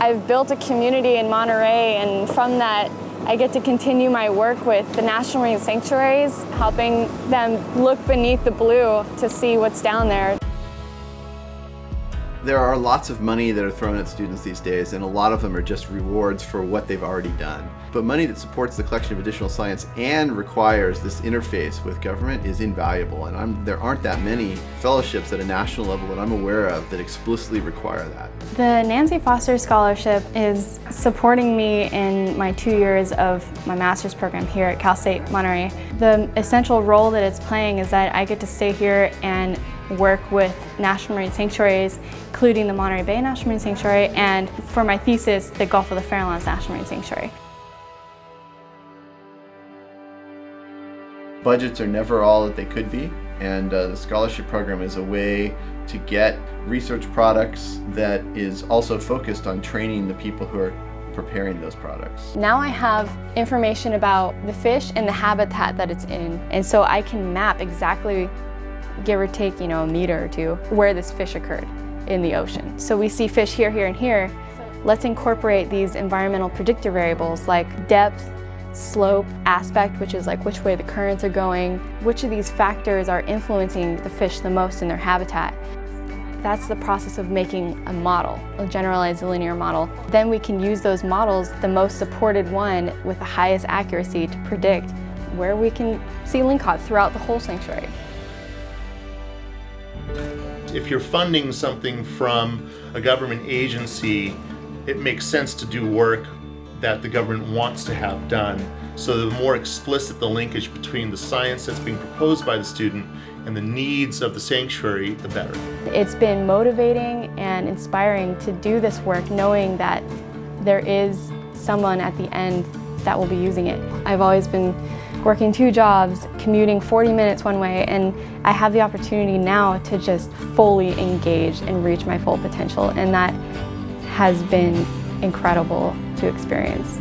I've built a community in Monterey and from that I get to continue my work with the National Marine Sanctuaries, helping them look beneath the blue to see what's down there. There are lots of money that are thrown at students these days, and a lot of them are just rewards for what they've already done. But money that supports the collection of additional science and requires this interface with government is invaluable, and I'm, there aren't that many fellowships at a national level that I'm aware of that explicitly require that. The Nancy Foster Scholarship is supporting me in my two years of my master's program here at Cal State Monterey. The essential role that it's playing is that I get to stay here and work with national marine sanctuaries, including the Monterey Bay National Marine Sanctuary, and for my thesis, the Gulf of the Farallones National Marine Sanctuary. Budgets are never all that they could be, and uh, the scholarship program is a way to get research products that is also focused on training the people who are preparing those products. Now I have information about the fish and the habitat that it's in, and so I can map exactly give or take, you know, a meter or two, where this fish occurred in the ocean. So we see fish here, here, and here. Let's incorporate these environmental predictor variables like depth, slope, aspect, which is like which way the currents are going, which of these factors are influencing the fish the most in their habitat. That's the process of making a model, a generalized linear model. Then we can use those models, the most supported one with the highest accuracy to predict where we can see lingcod throughout the whole sanctuary. If you're funding something from a government agency, it makes sense to do work that the government wants to have done. So the more explicit the linkage between the science that's being proposed by the student and the needs of the sanctuary, the better. It's been motivating and inspiring to do this work knowing that there is someone at the end that will be using it. I've always been working two jobs, commuting 40 minutes one way, and I have the opportunity now to just fully engage and reach my full potential, and that has been incredible to experience.